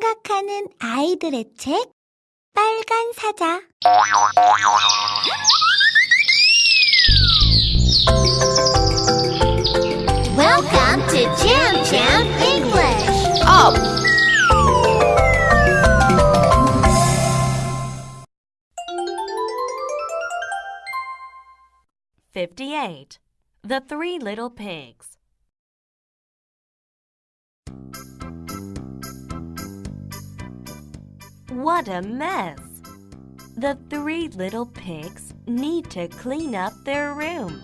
생각하는 아이들의 책 빨간 사자 Welcome to Jam Jam English. Up! Fifty-eight. The Three Little Pigs. What a mess! The three little pigs need to clean up their room.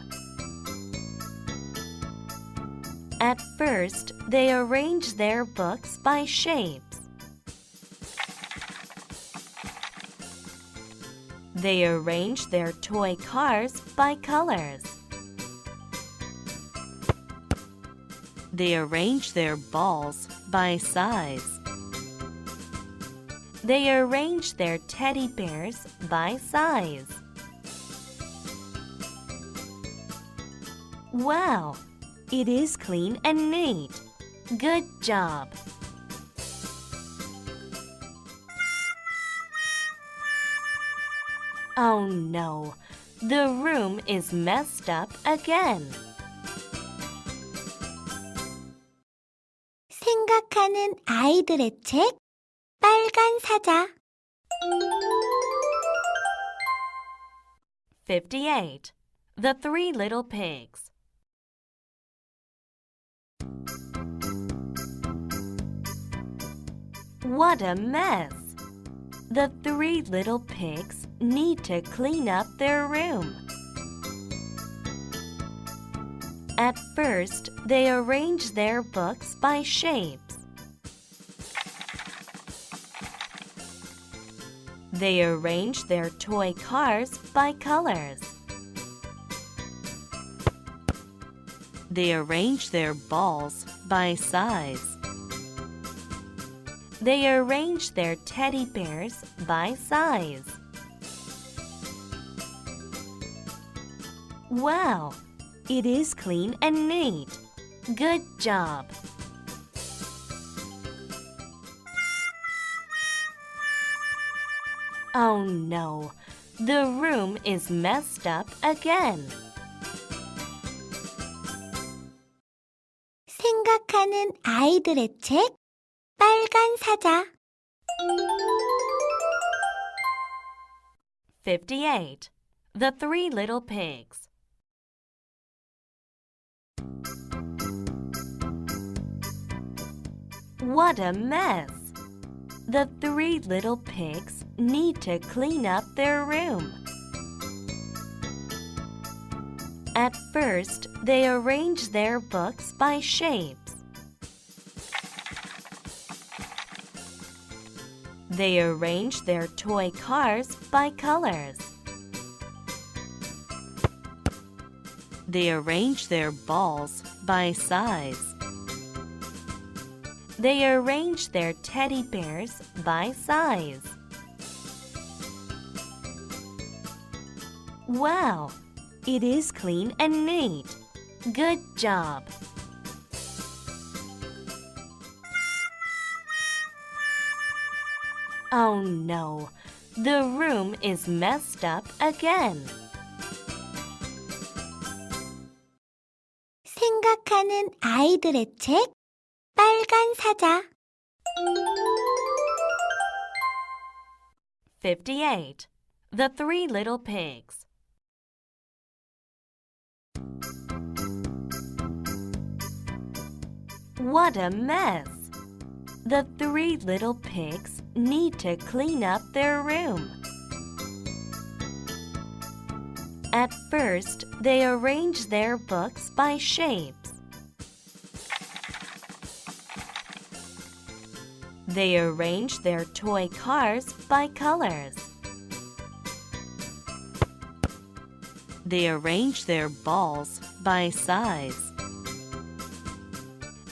At first, they arrange their books by shapes. They arrange their toy cars by colors. They arrange their balls by size. They arrange their teddy bears by size. Wow! It is clean and neat. Good job! Oh no! The room is messed up again. 생각하는 아이들의 책 빨간 사자 Fifty-eight. The Three Little Pigs. What a mess! The three little pigs need to clean up their room. At first, they arrange their books by shapes. They arrange their toy cars by colors. They arrange their balls by size. They arrange their teddy bears by size. Wow! It is clean and neat. Good job! Oh no! The room is messed up again. 생각하는 아이들의 책 빨간 사자 Fifty-eight. The Three Little Pigs. What a mess! The three little pigs need to clean up their room. At first, they arrange their books by shapes. They arrange their toy cars by colors. They arrange their balls by size. They arrange their teddy bears by size. Wow! It is clean and neat. Good job! Oh no! The room is messed up again. 생각하는 아이들의 책 빨간 사자 Fifty-eight. The Three Little Pigs. What a mess! The three little pigs need to clean up their room. At first, they arrange their books by shapes. They arrange their toy cars by colors. They arrange their balls by size.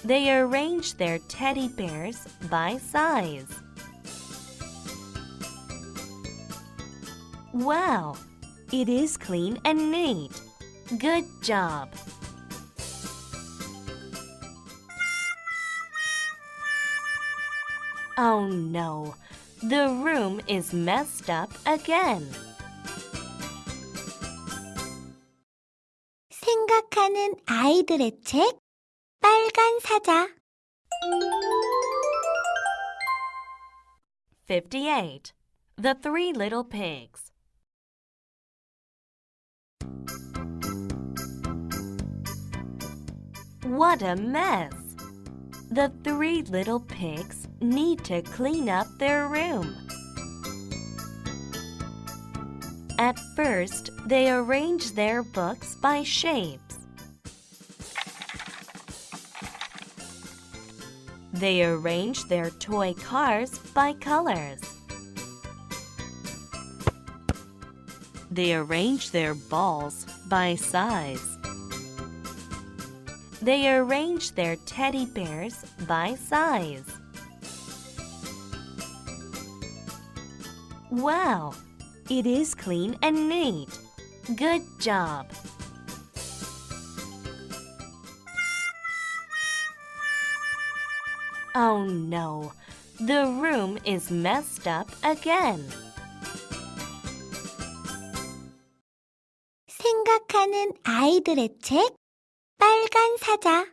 They arrange their teddy bears by size. Wow! It is clean and neat. Good job! Oh no, the room is messed up again. 생각하는 아이들의 책 빨간 사자 58. The Three Little Pigs. What a mess! The three little pigs need to clean up their room. At first, they arrange their books by shapes. They arrange their toy cars by colors. They arrange their balls by size. They arrange their teddy bears by size. Wow! It is clean and neat. Good job! Oh no, the room is messed up again. 생각하는 아이들의 책 빨간 사자